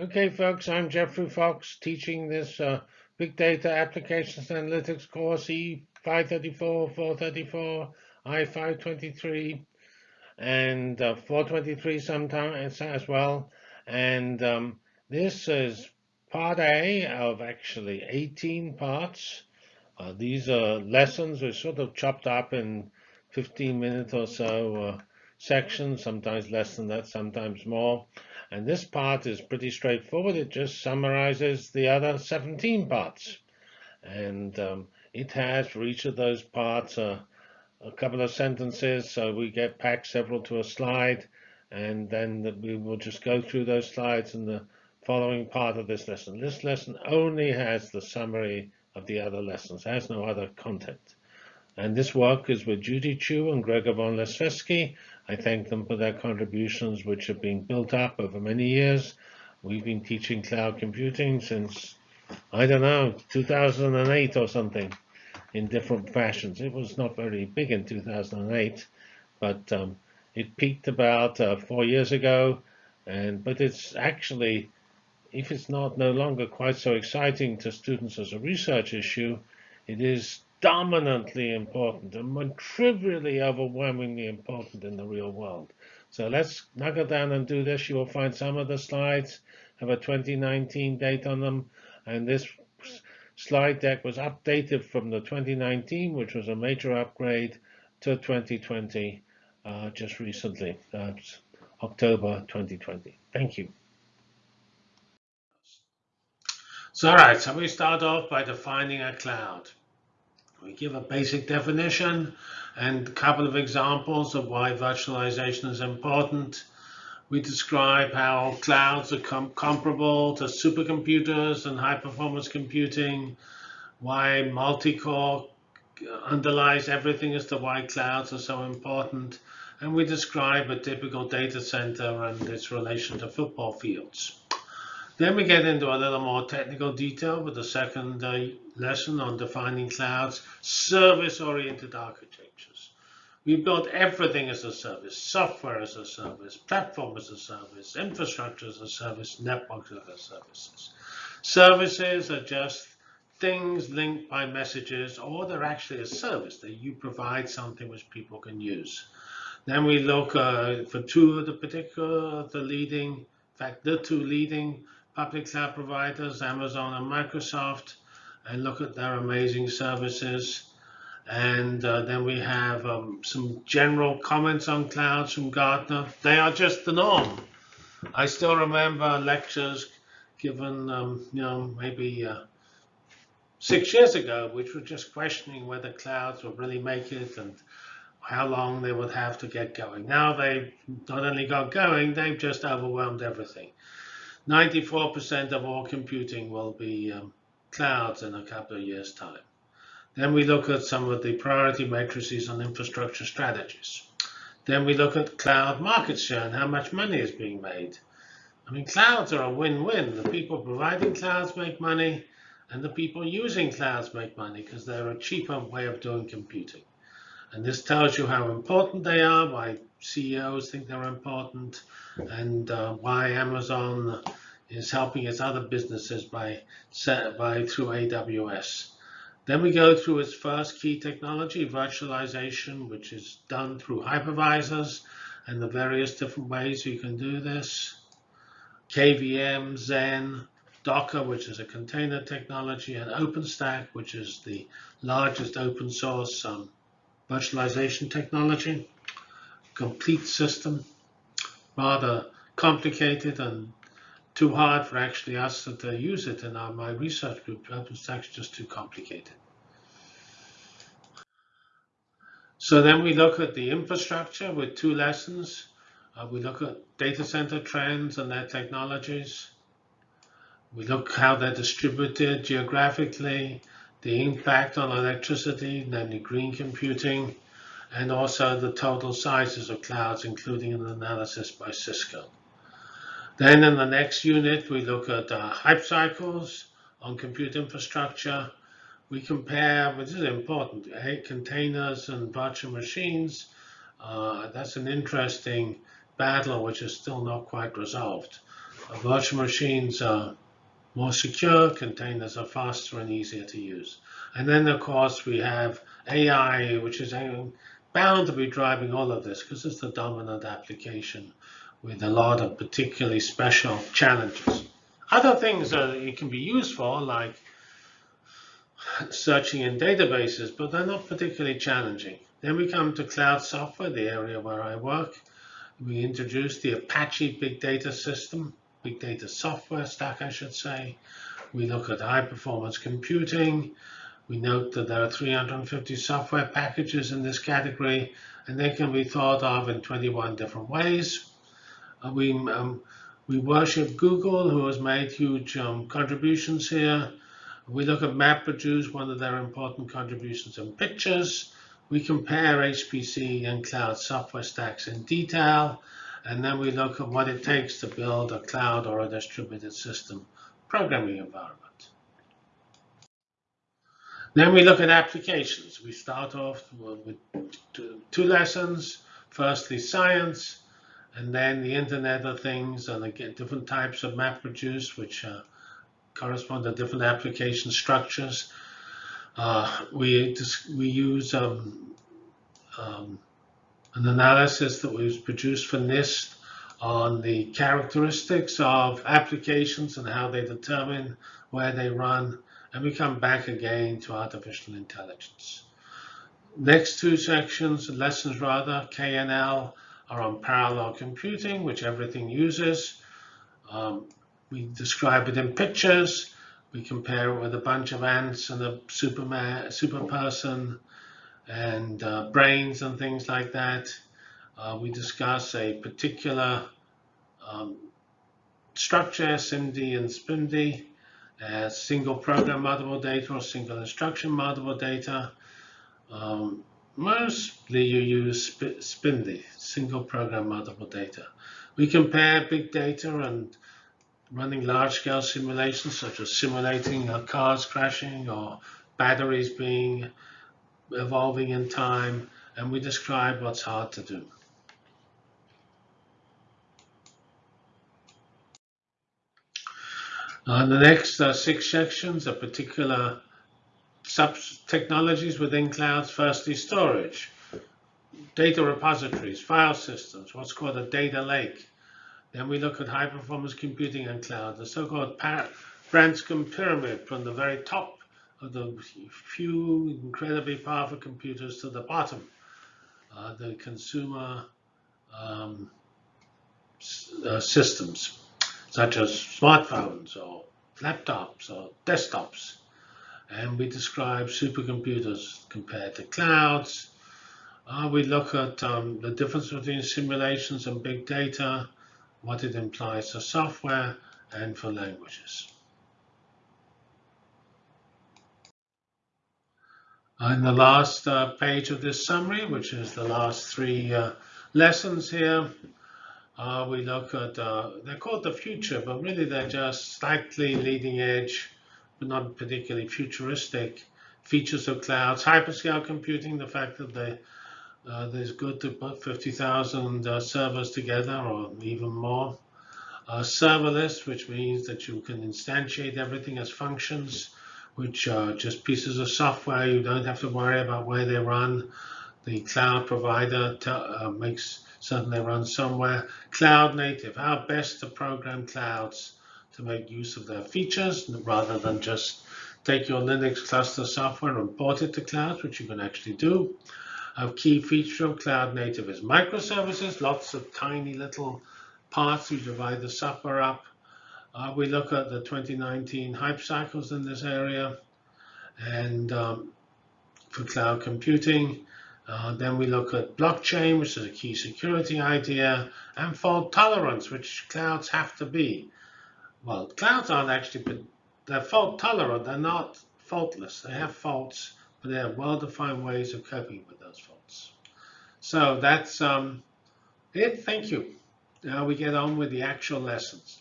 Okay, folks, I'm Geoffrey Fox teaching this uh, Big Data Applications Analytics course E534, 434, I523, and uh, 423 sometimes as well. And um, this is part A of actually 18 parts. Uh, these are lessons which sort of chopped up in 15 minutes or so uh, sections, sometimes less than that, sometimes more. And this part is pretty straightforward. It just summarizes the other 17 parts. And um, it has for each of those parts uh, a couple of sentences. So we get packed several to a slide. And then we will just go through those slides in the following part of this lesson. This lesson only has the summary of the other lessons. Has no other content. And this work is with Judy Qiu and Gregor von Laszewski. I thank them for their contributions, which have been built up over many years. We've been teaching cloud computing since, I don't know, 2008 or something in different fashions. It was not very big in 2008, but um, it peaked about uh, four years ago. And But it's actually, if it's not no longer quite so exciting to students as a research issue, it is dominantly important and trivially overwhelmingly important in the real world. So let's knuckle down and do this. You will find some of the slides have a 2019 date on them. And this slide deck was updated from the 2019, which was a major upgrade, to 2020 uh, just recently, uh, October 2020. Thank you. So all right, so we start off by defining a cloud. We give a basic definition and a couple of examples of why virtualization is important. We describe how clouds are com comparable to supercomputers and high-performance computing, why multi-core underlies everything as to why clouds are so important, and we describe a typical data center and its relation to football fields. Then we get into a little more technical detail with the second lesson on defining clouds, service-oriented architectures. We built everything as a service, software as a service, platform as a service, infrastructure as a service, networks as a services. Services are just things linked by messages, or they're actually a service that you provide something which people can use. Then we look uh, for two of the particular, the leading, in fact, the two leading public cloud providers, Amazon and Microsoft, and look at their amazing services. And uh, then we have um, some general comments on clouds from Gartner. They are just the norm. I still remember lectures given, um, you know, maybe uh, six years ago, which were just questioning whether clouds would really make it and how long they would have to get going. Now they've not only got going, they've just overwhelmed everything. 94% of all computing will be um, clouds in a couple of years' time. Then we look at some of the priority matrices on infrastructure strategies. Then we look at cloud market share and how much money is being made. I mean, clouds are a win-win. The people providing clouds make money, and the people using clouds make money because they're a cheaper way of doing computing. And this tells you how important they are, why CEOs think they're important, and uh, why Amazon is helping its other businesses by, by through AWS. Then we go through its first key technology, virtualization, which is done through hypervisors and the various different ways you can do this. KVM, Xen, Docker, which is a container technology, and OpenStack, which is the largest open source um, virtualization technology. Complete system, rather complicated and too hard for actually us to use it in our, my research group. OpenStack's just too complicated. So then we look at the infrastructure with two lessons. Uh, we look at data center trends and their technologies. We look how they're distributed geographically, the impact on electricity, namely green computing, and also the total sizes of clouds, including an analysis by Cisco. Then in the next unit, we look at uh, hype cycles on compute infrastructure. We compare, which is important, eh, containers and virtual machines. Uh, that's an interesting battle which is still not quite resolved. Uh, virtual machines are more secure, containers are faster and easier to use. And then, of course, we have AI, which is bound to be driving all of this because it's the dominant application with a lot of particularly special challenges. Other things that it can be used for, like searching in databases, but they're not particularly challenging. Then we come to cloud software, the area where I work. We introduced the Apache Big Data System, Big Data Software Stack, I should say. We look at high performance computing. We note that there are 350 software packages in this category, and they can be thought of in 21 different ways. Uh, we, um, we worship Google, who has made huge um, contributions here. We look at MapReduce, one of their important contributions in pictures. We compare HPC and cloud software stacks in detail, and then we look at what it takes to build a cloud or a distributed system programming environment. Then we look at applications. We start off with two lessons. Firstly, science, and then the Internet of Things, and again, different types of map MapReduce, which uh, correspond to different application structures. Uh, we we use um, um, an analysis that was produced for NIST on the characteristics of applications and how they determine where they run, and we come back again to artificial intelligence. Next two sections, lessons rather, KNL, are on parallel computing, which everything uses. Um, we describe it in pictures. We compare it with a bunch of ants and a superman, super person and uh, brains and things like that. Uh, we discuss a particular um, structure, SIMD and SPMD, as single program multiple data or single instruction multiple data. Um, mostly you use SPMD, single program multiple data. We compare big data and running large-scale simulations, such as simulating cars crashing or batteries being evolving in time, and we describe what's hard to do. Uh, the next uh, six sections are particular sub-technologies within clouds. Firstly, storage, data repositories, file systems, what's called a data lake, then we look at high performance computing and cloud, the so-called Branscomb pyramid from the very top of the few incredibly powerful computers to the bottom, uh, the consumer um, uh, systems, such as smartphones or laptops or desktops. And we describe supercomputers compared to clouds. Uh, we look at um, the difference between simulations and big data what it implies for software and for languages. In the last uh, page of this summary, which is the last three uh, lessons here, uh, we look at, uh, they're called the future, but really they're just slightly leading edge, but not particularly futuristic features of clouds, hyperscale computing, the fact that they uh, there's good to put 50,000 uh, servers together or even more. Uh, serverless, which means that you can instantiate everything as functions, which are just pieces of software. You don't have to worry about where they run. The cloud provider uh, makes certain they run somewhere. Cloud native, how best to program clouds to make use of their features rather than just take your Linux cluster software and port it to cloud, which you can actually do. A key feature of cloud native is microservices, lots of tiny little parts. We divide the software up. Uh, we look at the 2019 hype cycles in this area and um, for cloud computing. Uh, then we look at blockchain, which is a key security idea, and fault tolerance, which clouds have to be. Well, clouds aren't actually, but they're fault tolerant. They're not faultless. They have faults, but they have well-defined ways of coping with those faults. So that's um, it. Thank you. Now we get on with the actual lessons.